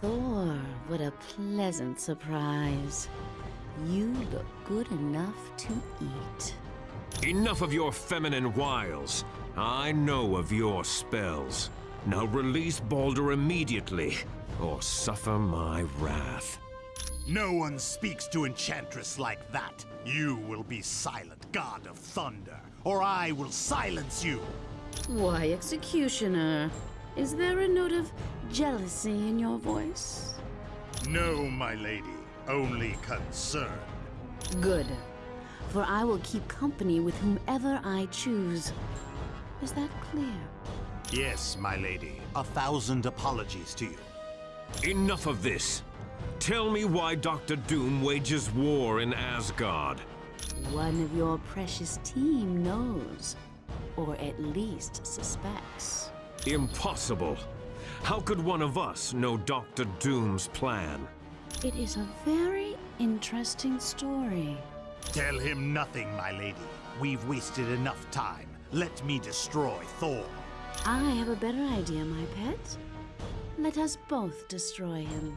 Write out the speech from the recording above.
Thor, what a pleasant surprise. You look good enough to eat. Enough of your feminine wiles. I know of your spells. Now release Balder immediately, or suffer my wrath. No one speaks to Enchantress like that. You will be silent, God of Thunder, or I will silence you. Why, Executioner? Is there a note of jealousy in your voice? No, my lady, only concern. Good. For I will keep company with whomever I choose. Is that clear? Yes, my lady, a thousand apologies to you. Enough of this. Tell me why Dr. Doom wages war in Asgard. One of your precious team knows, or at least suspects. Impossible. How could one of us know Dr. Doom's plan? It is a very interesting story. Tell him nothing, my lady. We've wasted enough time. Let me destroy Thor. I have a better idea, my pet. Let us both destroy him.